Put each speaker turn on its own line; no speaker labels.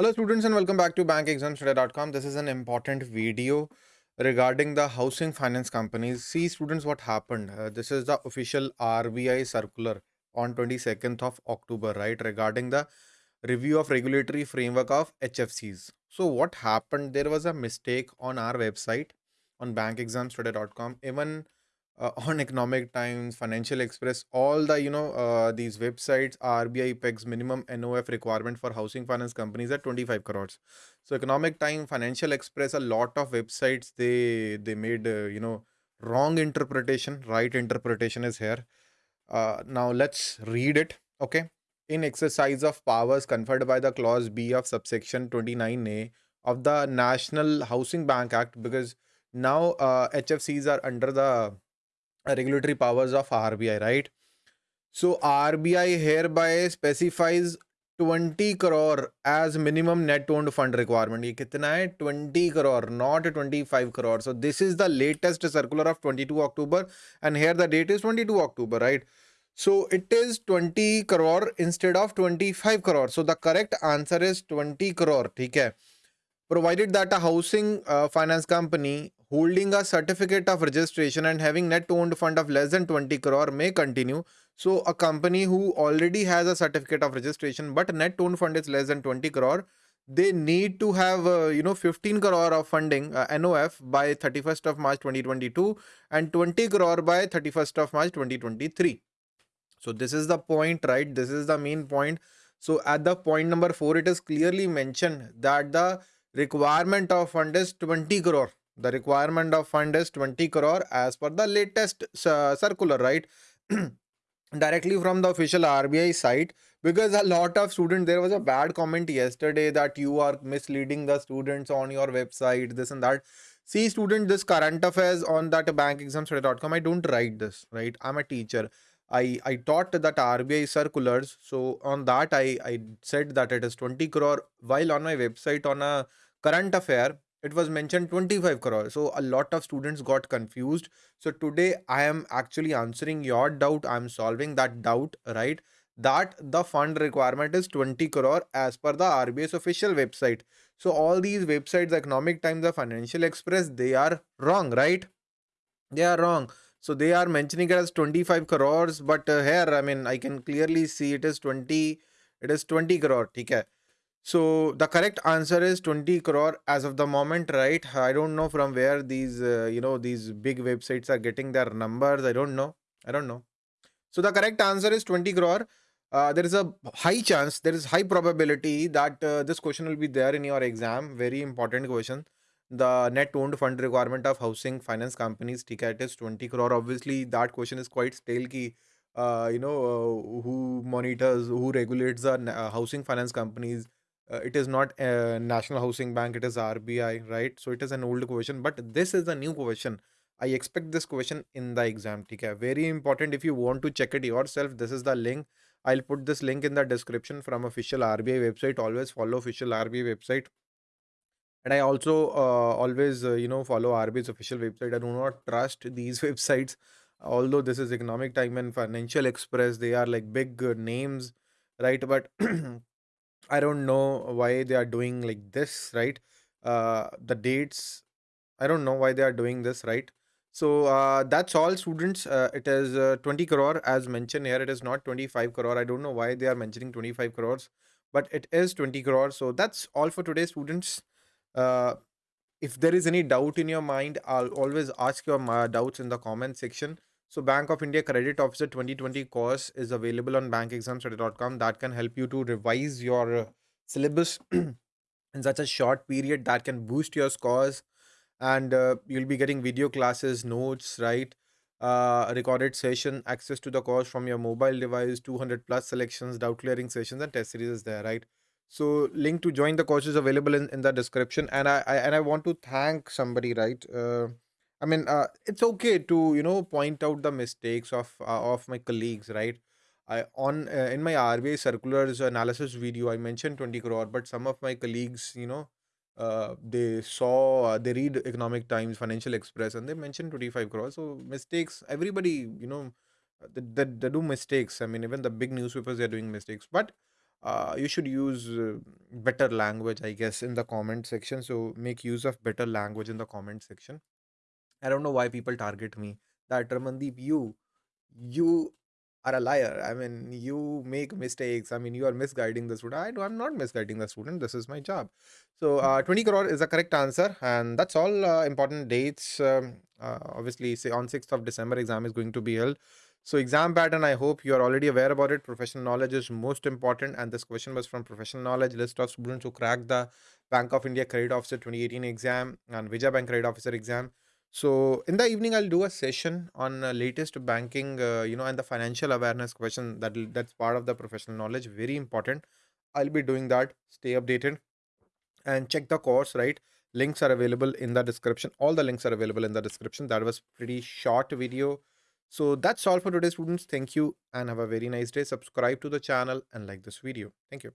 Hello students and welcome back to bankexamstoday.com. This is an important video regarding the housing finance companies. See students what happened. Uh, this is the official RBI circular on 22nd of October, right? Regarding the review of regulatory framework of HFCs. So what happened? There was a mistake on our website on bankexamstoday.com. Even uh, on economic times financial express all the you know uh, these websites rbi pegs minimum nof requirement for housing finance companies at 25 crores. So economic time financial express a lot of websites they they made uh, you know wrong interpretation right interpretation is here. Uh, now let's read it okay? In exercise of powers conferred by the clause b of subsection 29a of the national housing bank act because now hfcs uh, are under the regulatory powers of RBI, right? So RBI hereby specifies 20 crore as minimum net owned fund requirement. ये कितना है 20 crore, not 25 crore. So this is the latest circular of 22 October and here the date is 22 October, right? So it is 20 crore instead of 25 crore. So the correct answer is 20 crore, ठीक है? Provided that a housing uh, finance company holding a certificate of registration and having net owned fund of less than 20 crore may continue. So a company who already has a certificate of registration but net owned fund is less than 20 crore, they need to have uh, you know 15 crore of funding uh, NOF by 31st of March 2022 and 20 crore by 31st of March 2023. So this is the point, right? This is the main point. So at the point number four, it is clearly mentioned that the requirement of fund is 20 crore. The requirement of fund is 20 crore as per the latest uh, circular right? Directly from the official RBI site because a lot of students there was a bad comment yesterday that you are misleading the students on your website this and that. See student this current affairs on that bankexamstoday.com I don't write this right? I'm a teacher I I taught that RBI circulars so on that I I said that it is 20 crore while on my website on a current affair it was mentioned 25 crore so a lot of students got confused so today i am actually answering your doubt i'm solving that doubt right that the fund requirement is 20 crore as per the RBI's official website. So all these websites, Economic Times, the Financial Express, they are wrong, right? They are wrong. So they are mentioning it as 25 crores, but uh, here, I mean, I can clearly see it is 20, it is 20 crore, okay? So the correct answer is 20 crore as of the moment, right? I don't know from where these, uh, you know, these big websites are getting their numbers. I don't know. I don't know. So the correct answer is 20 crore. Uh, there is a high chance, there is high probability that uh, this question will be there in your exam. Very important question. The net owned fund requirement of housing finance companies, TCAT is 20 crore. Obviously, that question is quite stale. Ki, uh, you know, uh, who monitors, who regulates the uh, housing finance companies. Uh, it is not a national housing bank it is rbi right? So it is an old question but this is a new question. I expect this question in the exam okay very important if you want to check it yourself this is the link. I'll put this link in the description from official rbi website. Always follow official rbi website and i also uh, always uh, you know follow rbi's official website i do not trust these websites although this is economic time and financial express they are like big uh, names right but I don't know why they are doing like this, right? Uh, the dates, I don't know why they are doing this, right? So uh, that's all, students. Uh, it is uh, 20 crore as mentioned here. It is not 25 crore. I don't know why they are mentioning 25 crores, but it is 20 crore. So that's all for today, students. Uh, if there is any doubt in your mind, I'll always ask your uh, doubts in the comment section. So Bank of India Credit Officer 2020 course is available on bankexamstoday.com that can help you to revise your uh, syllabus in such a short period that can boost your scores and uh, you'll be getting video classes, notes, right? Uh, recorded session, access to the course from your mobile device, 200 plus selections, doubt clearing sessions and test series is there, right? So link to join the course is available in, in the description and I, I and I want to thank somebody, right? Uh, I mean, uh, it's okay to you know point out the mistakes of uh, of my colleagues, right? I on uh, in my RBI circulars analysis video, I mentioned 20 crore, but some of my colleagues, you know, uh, they saw uh, they read Economic Times, Financial Express, and they mentioned 25 crore. So mistakes, everybody, you know, uh, they, they, they do mistakes. I mean, even the big newspapers they are doing mistakes, but uh, you should use uh, better language i guess in the comment section. So make use of better language in the comment section. I don't know why people target me. That ramandeep you you are a liar. I mean you make mistakes. I mean you are misguiding the student. I do i'm not misguiding the student. This is my job. So uh, 20 crore is the correct answer and that's all uh, important dates. Um, uh, obviously say on 6th of december exam is going to be held so exam pattern, I hope you are already aware about it. Professional knowledge is most important. And this question was from professional knowledge list of students who cracked the Bank of India Credit Officer 2018 exam and Vijaya Bank Credit Officer exam. So in the evening, I'll do a session on uh, latest banking, uh, you know, and the financial awareness question that that's part of the professional knowledge. Very important. I'll be doing that. Stay updated and check the course. Right, links are available in the description. All the links are available in the description. That was pretty short video so that's all for today students. Thank you and have a very nice day. Subscribe to the channel and like this video. Thank you.